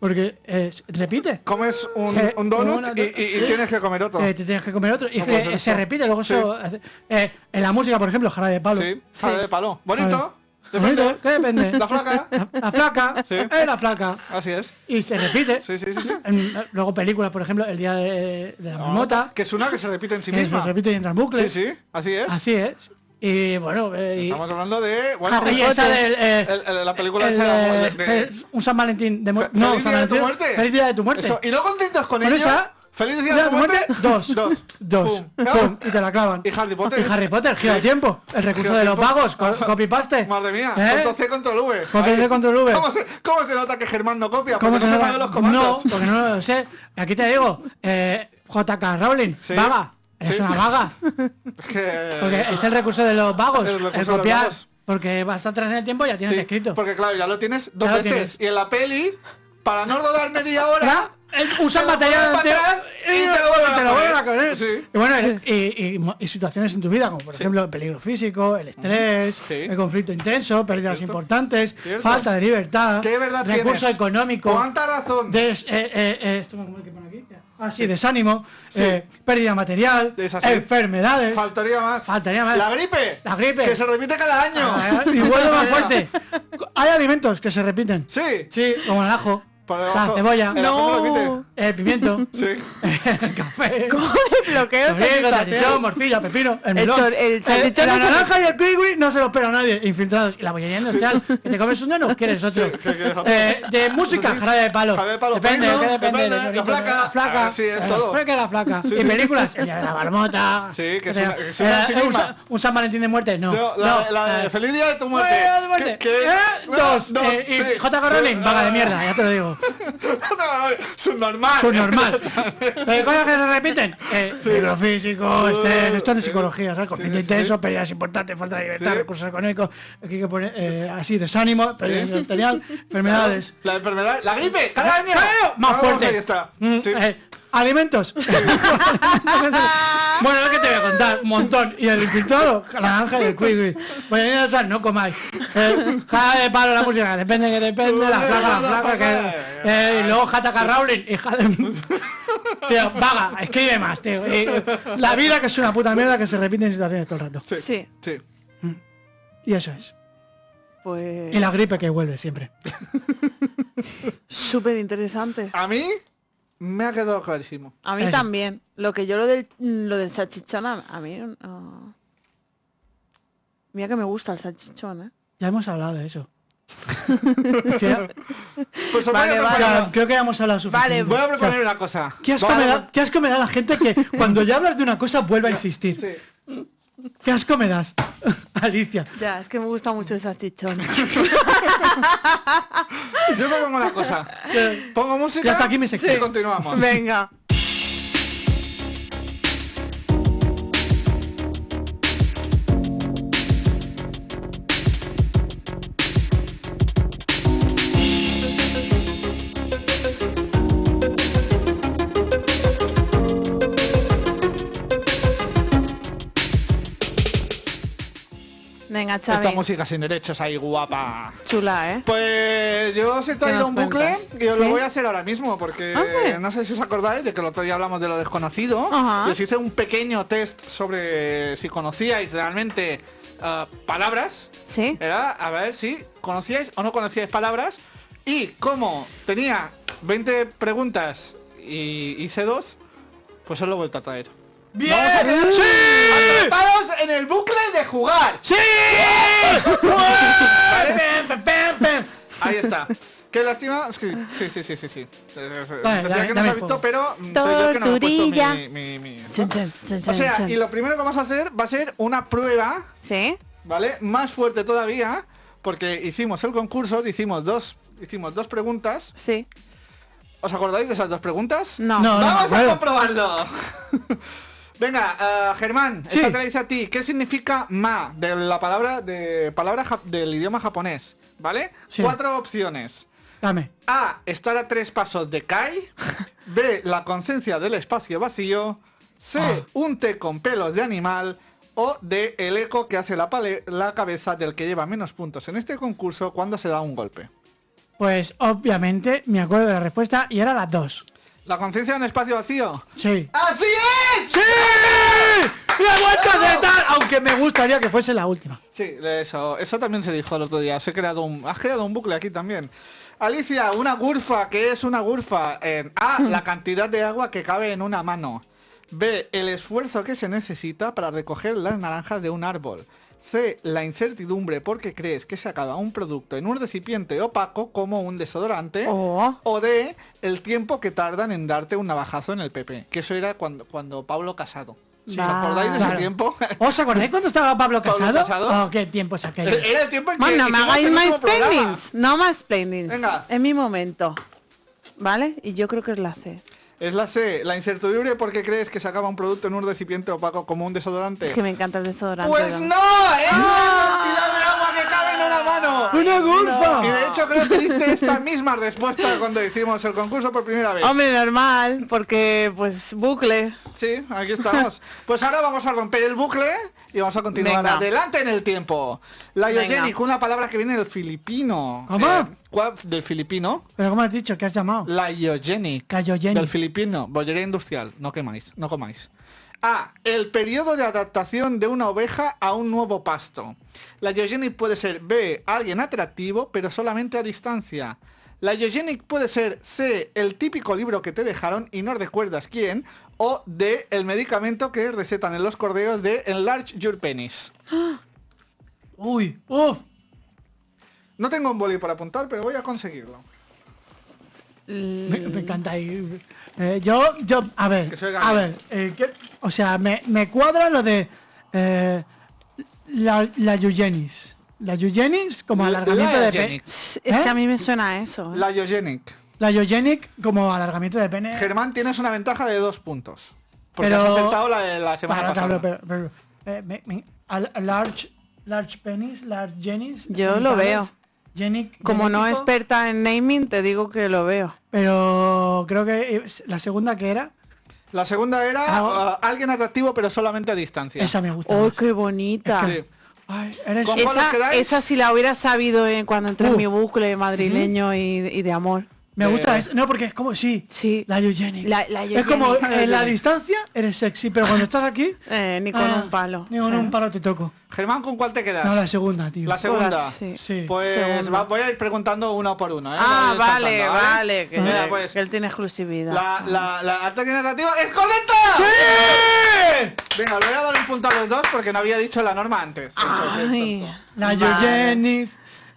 Porque eh, repite. comes un, donut una- y, y- y tienes que comer otro. Eh, te tienes que comer otro. Y No ser se repite, luego Sí. eso hace- eh, en la música, por ejemplo, jarabe de palo. Sí, sale de palo. Bonito. Depende. ¿Qué depende? *laughs* La flaca. La, la flaca. Sí. eh, la flaca. Así es. Y se repite. Sí, sí, sí, sí. En- luego películas, por ejemplo, El Día de, de la Marmota. Que es una que se repite en sí se misma. repite y entra en bucle. Sí, sí, así es. Así es. Y bueno, eh, y, Estamos hablando de. Bueno, y esa del. eh, el- el- la película el, esa de- eh, de- fe- un San Valentín de muerte. No, Feliz San día de tu Valentín- muerte. Feliz día de tu muerte. Eso, y no contentos con, Con ello. esa, Feliz día de muerte. Dos. Dos. Dos. Pum. Pum, y te la clavan. Y Harry Potter. Y Harry Potter, gira tiempo. El recurso de los pagos, co- copy-paste. Madre mía, ¿Eh? control C, control V. Control C, Ahí. control V. ¿Cómo se, ¿Cómo se nota que Germán no copia? ¿Cómo Porque no se saben los comandos. No, porque no lo sé. Aquí te digo, eh, JK Rowling, Sí. vaga. Es Sí. una vaga. *laughs* Es que. Porque es el recurso de los vagos. El copiar. vagos. Porque bastante atrás en el tiempo ya tienes Sí, escrito. Porque claro, ya lo tienes dos Ya veces. tienes. Y en la peli, para no rodar media hora. Ya, usan material antiguo y te lo vuelven te lo vuelven a poner. Sí. Y bueno, y, y- y- y situaciones en tu vida, como por ejemplo el peligro físico, el estrés, Sí. el conflicto intenso, pérdidas Cierto. importantes, Cierto. falta de libertad, ¿Qué verdad recurso tienes? económico, ¿Cuánta razón? des- eh, eh, eh, esto ¿cómo es que pone aquí? Ah, sí, desánimo, eh, pérdida material, Es así. enfermedades. Faltaría más. Faltaría más. La gripe. La gripe. Que se repite cada año. Ah, y vuelve más *laughs* fuerte. Hay alimentos que se repiten. Sí. Sí, como el ajo, Por la cebolla, el. No. el pimiento, *laughs* Sí. el *laughs* café. ¿Cómo salchichón, morcilla, pepino, el El melón. el salchichón la no se- naranja y el kiwi no se lo espera nadie, infiltrados. Y la bollería industrial, que te comes un no quieres otro. Sí, que. Eh, de música, Sí. jarabe de palo. Jarabe de palo, Depende, pepino, ¿qué depende? depende, de la flaca. La flaca. Ah, sí, es eh, todo. La flaca y la flaca. Sí, y sí. películas, el día de la marmota. Sí, que es Eh, una- que es una eh, en sí un, San Valentín de muerte, no. No, la, no, la de eh, Feliz Día de tu muerte. Eh, dos. eh, y. J. Rowling, vaga de mierda, ya te lo digo. *laughs* no, subnormal. Subnormal. *laughs* Eh, cosas que se repiten. Eh, físico, estrés, esto es de Sí. psicología, ¿sabes? Conflicto Sí, sí, intenso, sí. pérdidas importantes, falta de libertad, Sí. recursos económicos, aquí que poner eh, así, desánimo, pérdida material, enfermedades. La enfermedad. La gripe, cada año. Más Vamos, fuerte. Ahí está. Mm, Sí. eh, alimentos. *laughs* bueno, lo que te voy a contar, un montón. Y el infiltrado, la naranja y el kiwi. Pues en esa no comáis. Eh, jada de palo la música, depende que depende, la flaca, la flaca, que, eh, y luego Jataka Rowling, hija de... Tío, vaga, escribe más, tío. Y, la vida que es una puta mierda que se repite en situaciones todo el rato. Sí. Sí, Sí. Y eso es. pues Y la gripe que vuelve siempre. *laughs* súper interesante. A mí me ha quedado clarísimo. A mí Eso. también. Lo que yo lo del lo del salchichón a, a mí no. Mira que me gusta el salchichón, ¿eh? Ya hemos hablado de eso. *laughs* Pues Vale, vale. creo que ya hemos hablado suficiente. Voy a O sea, proponer una cosa. ¿Qué asco, Vale, me da, qué asco me da la gente que cuando ya hablas de una cosa vuelve a insistir? Sí. ¿Qué asco me das, *laughs* Alicia? Ya, es que me gusta mucho el salchichón. *laughs* Yo propongo una cosa. Pongo música Ya está aquí mi sección. y continuamos. Venga. Esta música sin derechos ahí guapa. Chula, ¿eh? Pues yo os he traído un bucle cuentas? y os lo voy a hacer ahora mismo porque ¿Ah, sí? no sé si os acordáis de que el otro día hablamos de lo desconocido. Ajá. Hice un pequeño test sobre si conocíais realmente ah, palabras. ¿Sí? Era a ver si conocíais o no conocíais palabras. Y como tenía 20 preguntas y hice dos, pues os lo he vuelto a traer. ¡Bien! Vamos a quedar ¡Sí! atrapados en el bucle de jugar. ¡Sí! Ahí está. Qué lástima. es que- sí, sí, sí, sí, sí. Vale, Decía dame- que no se dame ha visto, fuego. pero mm, soy yo que no me he puesto Torturilla. mi. mi- mi- Chan, chan, chan, O sea, y lo primero que vamos a hacer va a ser una prueba, ¿Sí? ¿vale? Más fuerte todavía, porque hicimos el concurso, hicimos dos, hicimos dos preguntas. Sí. ¿Os acordáis de esas dos preguntas? No. No. ¡Vamos a comprobarlo! *laughs* Venga, eh, Germán, Sí. esta te la dice a ti. ¿Qué significa ma de la palabra de palabra ja- del idioma japonés? ¿Vale? Sí. Cuatro opciones. Dame. A. Estar a tres pasos de Kai. B. La conciencia del espacio vacío. C. Ah. Un té con pelos de animal. O D. El eco que hace la, pale- la cabeza del que lleva menos puntos en este concurso cuando se da un golpe. Pues obviamente me acuerdo de la respuesta y era las dos. ¿La conciencia de un espacio vacío? Sí. ¡Así es! ¡Sí! ¡Me he vuelto a acertar! Aunque me gustaría que fuese la última. Sí, eso, eso también se dijo el otro día. Os he creado un, has creado un bucle aquí también. Alicia, una gurfa. ¿Qué es una gurfa? En A, la cantidad de agua que cabe en una mano. B, el esfuerzo que se necesita para recoger las naranjas de un árbol. C, la incertidumbre porque crees que se acaba un producto en un recipiente opaco como un desodorante. Oh. O D, el tiempo que tardan en darte un navajazo en el PP. Que eso era cuando, cuando Pablo Casado. ¿Os acordáis de ese tiempo? ¿Os acordáis cuando estaba Pablo Pablo Casado? Casado. Oh, qué tiempos aquellos. Era el tiempo en que Bueno, no me hagáis más. No más explainings. Venga. Es mi momento. ¿Vale? Y yo creo que es la C. Es la C, la incertidumbre porque crees que se acaba un producto en un recipiente opaco como un desodorante. Es que me encanta el desodorante. Pues ¿no? no, es la cantidad de una mano. ¡Una gurfa! Y de hecho creo que diste esta misma respuesta cuando hicimos el concurso por primera vez. Hombre, normal, porque pues bucle. Sí, aquí estamos. Pues ahora vamos a romper el bucle y vamos a continuar Venga. adelante en el tiempo. La. Yogenic, una palabra que viene del filipino. ¿Cómo? Eh, ¿cuál- del filipino. Pero ¿cómo has dicho? ¿Qué has llamado? La Iogenic. Cayogenic. Del filipino. Bollería industrial. No quemáis. No comáis. A. El periodo de adaptación de una oveja a un nuevo pasto. La Iogenic puede ser B. Alguien atractivo, pero solamente a distancia. La Iogenic puede ser C. El típico libro que te dejaron y no recuerdas quién. O D. El medicamento que recetan en los correos de Enlarge Your Penis. *gasps* Uy, uff. No tengo un boli para apuntar, pero voy a conseguirlo. Me, me encanta. y, eh, yo, yo, a ver, a ver, eh, ¿qué- o sea, me, me cuadra lo de eh, la, la Eugenis. La Eugenis como La- alargamiento la de pene. Eugenic. Es ¿Eh? que a mí me suena a eso. ¿eh? La Iogenic. La Eugenic como alargamiento de pene. Germán, tienes una ventaja de dos puntos. Porque Pero- has acertado la, la semana Para, pasada. claro, pero, pero, eh, me- me- a- a large, large penis, large Jenis. Yo lo veo. Como no experta en naming, te digo que lo veo. Pero creo que es- la segunda que era, La segunda era Ah, uh, alguien atractivo pero solamente a distancia. esa me gusta. ¡Oh, más. qué bonita! Sí. Ay, eres ¿Con cuál os Esa, esa si la hubiera sabido eh, cuando entré Uh. en mi bucle madrileño y, y de amor. Me gusta Eh, eso. No, porque es como, sí, Sí. la Eugenic. La- la es como en la distancia eres sexy, pero cuando estás aquí. *laughs* Eh, ni con ah, un palo. Ni con Sí. un palo te toco. Germán, ¿con cuál te quedas? No, la segunda, tío. La segunda. Todas, sí. Sí. Pues Segunda. va- voy a ir preguntando uno por uno. ¿eh? Ah, vale, saltando, vale. Que, Mira, pues, que él tiene exclusividad. la, la, la atractivo es correcta. ¡Sí! Venga, le voy a dar un punto a los dos porque no había dicho la norma antes. Eso es. La vale.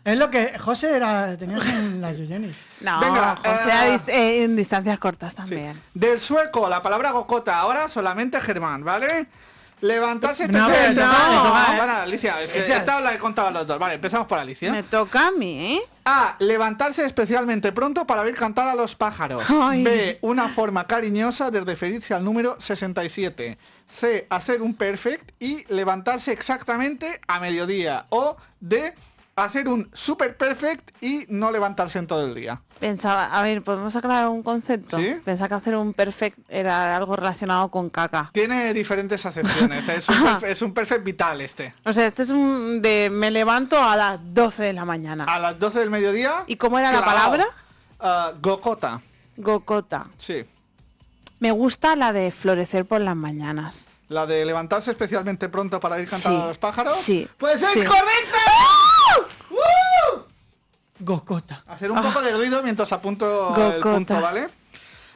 Es lo que José era, tenías en la *laughs* Eugenis. No, Venga, José, eh, eh, en distancias cortas Sí. también. Del sueco, la palabra gokota, ahora solamente Germán, ¿vale? Levantarse No, no, toca, ¿eh? para, Alicia, es que esta la he contado a los dos. Vale, empezamos por Alicia. Me toca a mí, ¿eh? A. Levantarse especialmente pronto para oír cantar a los pájaros. Ay. B. Una forma cariñosa de referirse al número 67. C. Hacer un perfect y levantarse exactamente a mediodía. O D. Hacer un super perfect y no levantarse en todo el día. Pensaba, a ver, ¿podemos aclarar un concepto? ¿Sí? Pensaba que hacer un perfect era algo relacionado con caca. Tiene diferentes acepciones. Es un, *laughs* perfe- es un perfect vital este. O sea, este es un de me levanto a las 12 de la mañana. A las 12 del mediodía. ¿Y cómo era la palabra? Ah, gokota. Gokota. Sí. Me gusta la de florecer por las mañanas. La de levantarse especialmente pronto para ir cantando Sí, a los pájaros. sí, Pues es sí. correcta. Gokota. Hacer un poco de ruido mientras apunto el Ah. Gokota. punto, ¿vale?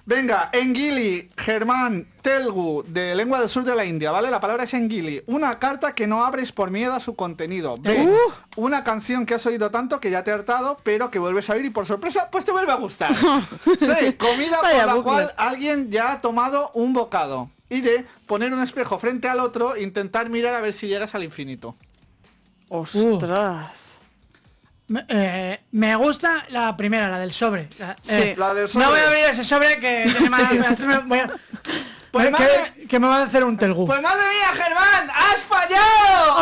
Venga, Engili, Germán, Telgu, de lengua del sur de la India, ¿vale? La palabra es Engili. Una carta que no abres por miedo a su contenido. B, Uh. una canción que has oído tanto que ya te ha hartado, pero que vuelves a oír y por sorpresa, pues te vuelve a gustar. *laughs* C, comida por la bucle. cual alguien ya ha tomado un bocado. Y D, poner un espejo frente al otro e intentar mirar a ver si llegas al infinito. ¡Ostras! Eh, me gusta la primera, la del sobre. La, eh, la del No sobre. voy a abrir ese sobre que voy a hacerme- voy a- Pues que- madre- que me va a hacer un telgu. Pues madre mía, Germán, has fallado.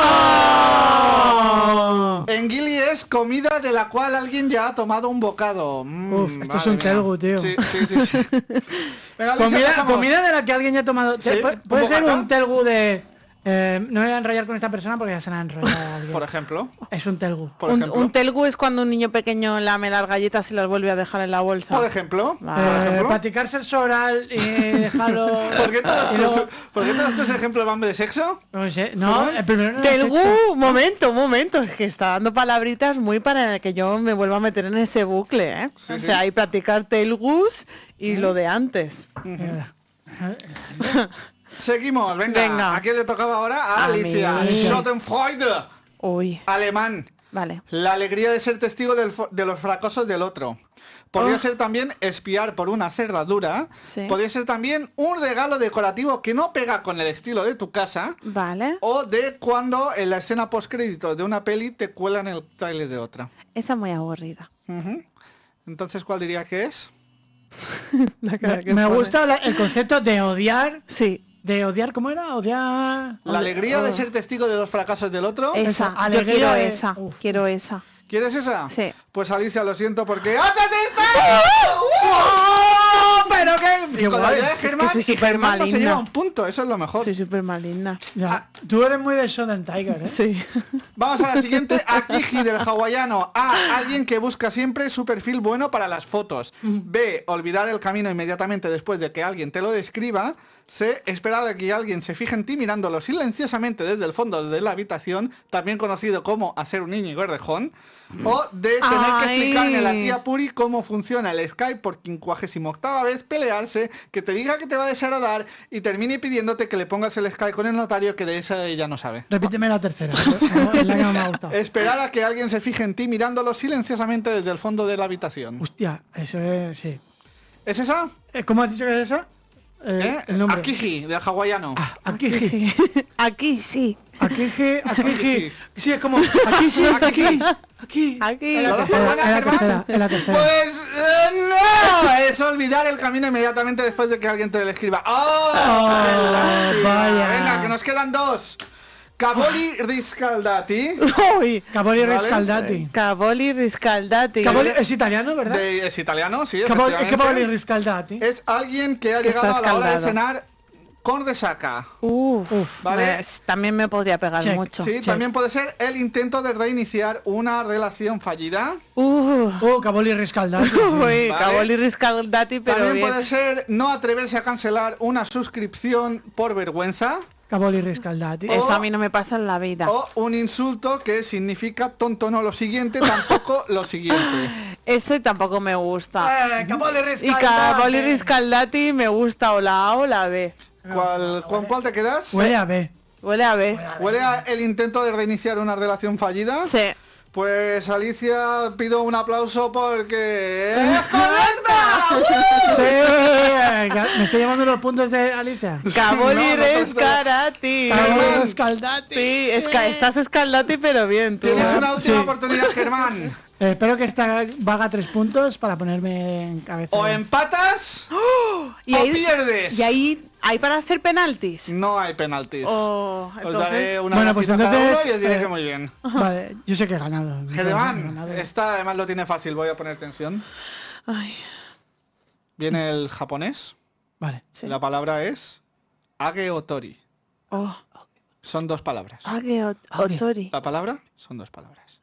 ¡Oh! En Gili es comida de la cual alguien ya ha tomado un bocado. Mm, Uf, esto es un mía. telgu, tío. Sí, sí, sí. sí. *laughs* Venga, Comida, comida de la que alguien ya ha tomado. Sí, puede ¿un ser un telgu de. Eh, no me voy a enrollar con esta persona porque ya se la ha enrollado *laughs* alguien. Por ejemplo. Es un telgu. Por un, ejemplo. un telgu es cuando un niño pequeño lame las galletas y las vuelve a dejar en la bolsa. Por ejemplo. Vale. Por Eh, el sobral y dejarlo. *laughs* ¿Por qué todos tus, luego- ¿por qué todos tus ejemplos van de sexo? No sé, no, el primero no Telgu, sexo. un momento, un momento, es que está dando palabritas muy para que yo me vuelva a meter en ese bucle, ¿eh? Sí, o sí. sea, hay practicar telgus y lo de antes. *laughs* Seguimos, venga. Venga. ¿A quién le tocaba ahora? A A Alicia. mí. Schadenfreude. Uy, Alemán. vale. La alegría de ser testigo del de los fracasos del otro. Podría Oh. ser también espiar por una cerradura. Sí. Podría ser también un regalo decorativo que no pega con el estilo de tu casa. Vale. O de cuando en la escena postcrédito de una peli te cuelan el trailer de otra. Esa muy aburrida. Entonces, ¿cuál diría que es? *laughs* La cara Me, que me gusta la- el concepto de odiar. Sí, De odiar, ¿cómo era? Odiar. La alegría de oh. ser testigo de los fracasos del otro. esa. Esa, Yo alegría quiero de- esa. Uf. Quiero esa. ¿Quieres esa? Sí. Pues Alicia, lo siento porque ¡has acertado! ¡Oh! Pero qué. Y con la ayuda de Germán, soy y súper Germán no se maligna. lleva un punto, eso es lo mejor. Soy súper maligna. Ya, Tú eres muy de Shonen Tiger, ¿eh? Sí. Vamos a la siguiente, *laughs* Akiji del hawaiano. A. Alguien que busca siempre su perfil bueno para las fotos. B. Olvidar el camino inmediatamente después de que alguien te lo describa. C. Esperar a que alguien se fije en ti mirándolo silenciosamente desde el fondo de la habitación, también conocido como hacer un niño gordejón. O D. Tener que explicarle a la tía Puri cómo funciona el Skype por quincuagésima octava vez, pelearse, que te diga que te va a desagradar y termine pidiéndote que le pongas el Skype con el notario que de esa ella no sabe. Repíteme la tercera. *laughs* la que. Esperar a que alguien se fije en ti mirándolo silenciosamente desde el fondo de la habitación. Hostia, eso es. Sí. ¿Es esa? Eh, ¿Cómo has dicho que es eso? Eh, ¿Eh? El nombre. Akiji, del hawaiano. Akiji. Aquí *laughs* sí. Akiji, Akiji. Sí, es como. Aquí sí, aquí. Aquí. Aquí. Es la ¿Lo tercera, es la tercera, es la tercera. Pues eh, no, es olvidar el camino inmediatamente después de que alguien te lo escriba. ¡Oh! Oh, vaya. Venga, que nos quedan dos. Caboli Riscaldati. Uy. Caboli Vale. Riscaldati. Caboli Riscaldati. Caboli es italiano, ¿verdad? de- es italiano, sí. Caboli Riscaldati. Es alguien que ha Que llegado a la hora de cenar con resaca. Uf, Uf, vale. pues, también me podría pegar Check. mucho. Sí, Check. también puede ser el intento de reiniciar una relación fallida. Uh. Oh, Caboli Riscaldati. sí. Uy, Vale. Caboli Riscaldati, pero También bien. puede ser no atreverse a cancelar una suscripción por vergüenza. Caboli Riscaldati. Eso a mí no me pasa en la vida. O un insulto que significa tonto no lo siguiente, tampoco *laughs* lo siguiente. Ese tampoco me gusta. Eh, Caboli Y Riscaldati. Caboli Riscaldati me gusta o la A o la B. ¿Cuál, ¿Con cuál te quedas? Huele a B. Huele a B. ¿Huele a el intento de reiniciar una relación fallida? Sí. Pues Alicia, pido un aplauso porque... ¡Es *laughs* correcta! *laughs* Sí, me estoy llevando los puntos de Alicia. Caboli No, no te estoy- Riscaldati. Caboli Germán. Riscaldati. Sí, esca- estás escaldati pero bien tú. Tienes ¿eh? una última Sí. oportunidad, Germán. Eh, *laughs* espero que esta vaga tres puntos para ponerme en cabeza. O empatas *gasps* Y o ahí, pierdes. y ahí hay para hacer penaltis. No hay penaltis. Oh, Os daré una Bueno, pues gacita cada uno entonces, y os diré eh, que muy bien. Vale, yo sé que he ganado. *laughs* Germán, esta además lo tiene fácil, voy a poner tensión. ay, Viene el japonés. Vale. sí. La palabra es Age Otori. Oh, Son dos palabras. Age. Otori. La palabra son dos palabras.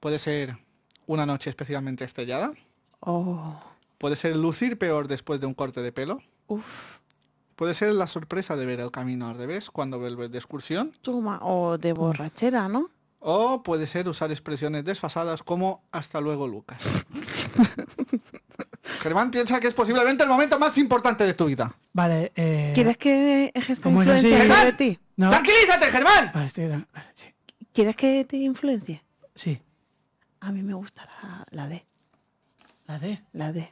Puede ser una noche especialmente estrellada. Oh, Puede ser lucir peor después de un corte de pelo. uf, Puede ser la sorpresa de ver el camino al revés cuando vuelves de excursión. toma. O de borrachera, ¿no? O puede ser usar expresiones desfasadas como hasta luego Lucas. *laughs* Germán piensa que es posiblemente el momento más importante de tu vida. Vale, eh... ¿Quieres que ejerza ¿cómo es influencia sobre Germán. ti? No. ¡Tranquilízate, Germán! Vale, estoy... Vale, sí. ¿Quieres que te influencie? Sí. A mí me gusta la, la D. La de... La D.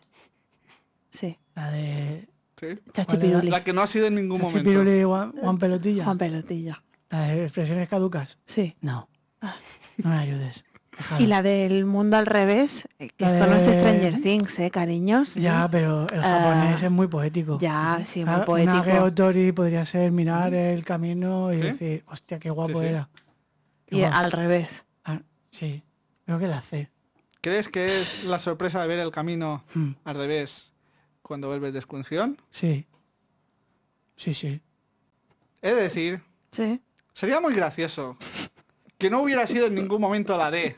Sí. La de... Sí. Chachipiruli. La que no ha sido en ningún momento. Juan, Juan Pelotilla. Juan Pelotilla. La de expresiones caducas. Sí. No. No me ayudes. Déjalo. Y la del mundo al revés, eh, que La esto no es de- Stranger Things, ¿eh, cariños? Ya, pero el Ah, japonés es muy poético. Ya, sí, muy Ah, poético. Una Geotori podría ser mirar el camino y ¿Sí? decir, hostia, qué guapo sí. era. Qué Y guapo. al revés. Ah, sí, creo que la C. ¿Crees que es la sorpresa de ver el camino Mm, al revés cuando vuelves de excursión? sí. Sí, sí. De decir, Sí. sería muy gracioso que no hubiera sido en ningún momento la D.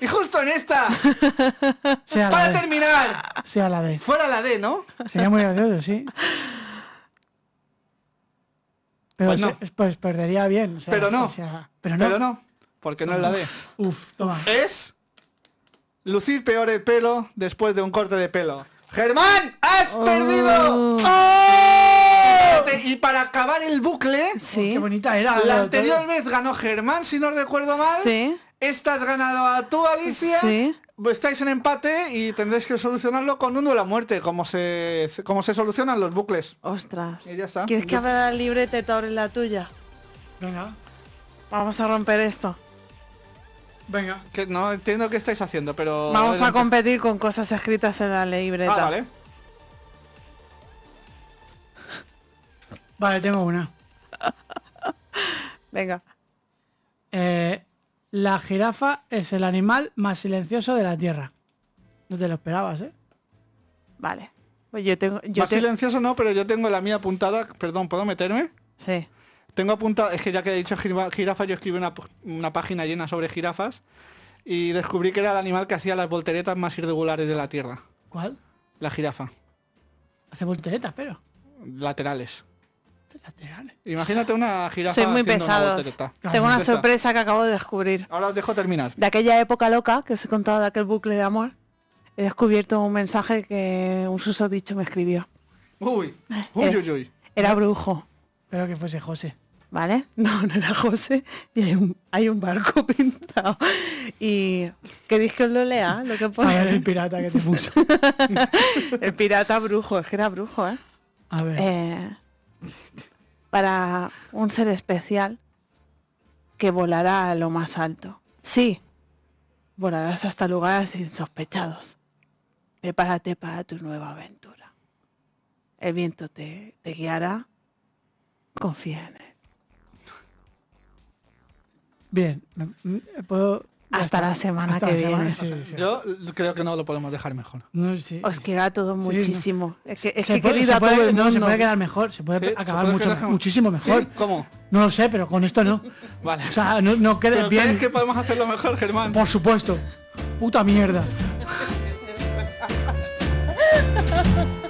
Y justo en esta, *laughs* Sea para terminar, Sea la D. fuera la D, ¿no? Sería muy gracioso, sí. Pero Pues no. se- pues perdería bien. o sea, Pero no. o sea, pero no. Pero no, porque no es la D. Uf, toma. Es lucir peor el pelo después de un corte de pelo. Germán, has Oh. perdido. ¡Oh! Y para acabar el bucle, Sí. Qué bonita era. la anterior vez ganó Germán, si no recuerdo mal. Sí. Esta has ganado a tú, Alicia. Sí. Estáis en empate y tendréis que solucionarlo con un duelo a muerte, como se, como se solucionan los bucles. Ostras. Y ya está. ¿Quieres que abra la libreta y tú abres la tuya? Venga, Vamos a romper esto. Venga. Que no entiendo qué estáis haciendo, pero... Vamos a competir con cosas escritas en la libreta. Ah, vale. Vale, tengo una. *laughs* Venga. Eh, la jirafa es el animal más silencioso de la Tierra. No te lo esperabas, ¿eh? Vale. Pues yo tengo. Yo Más te- silencioso no, pero yo tengo la mía apuntada. Perdón, ¿puedo meterme? Sí. Tengo apuntado, es que ya que he dicho jirafa, jirafa, yo escribí una, una página llena sobre jirafas y descubrí que era el animal que hacía las volteretas más irregulares de la Tierra. ¿Cuál? La jirafa. Hace volteretas, pero. Laterales. Laterales. Imagínate una jirafa Soy muy voltereta. Tengo una sorpresa que acabo de descubrir. Ahora os dejo terminar. De aquella época loca que os he contado de aquel bucle de amor, he descubierto un mensaje que un susodicho me escribió. Uy, uy, Eh. uy, uy. Era brujo. Espero que fuese José. ¿Vale? *laughs* No, no era José. Y hay un, hay un barco *laughs* pintado. Y queréis que os lo lea, lo que A ver pone. el pirata que te *laughs* puso. El pirata brujo, es que era brujo, ¿eh? A ver. Eh, para un ser especial que volará a lo más alto. Sí, volarás hasta lugares insospechados. Prepárate para tu nueva aventura. El viento te, te guiará. Confía en él. Bien. me- Puedo. Hasta la semana Hasta que la semana, viene. sí, sí. Yo creo que no lo podemos dejar mejor. No, sí. Os queda todo muchísimo. Es que, es Se que he puede- querido se a todo puede- el no, se puede quedar mejor. Se puede Sí, se acabar puede mucho, quedar- muchísimo mejor. ¿Sí? ¿Cómo? No lo sé, pero con esto no. *laughs* Vale. O sea, no, no quedes ¿Pero bien. crees que podemos hacerlo mejor, Germán? Por supuesto. Puta mierda. *laughs*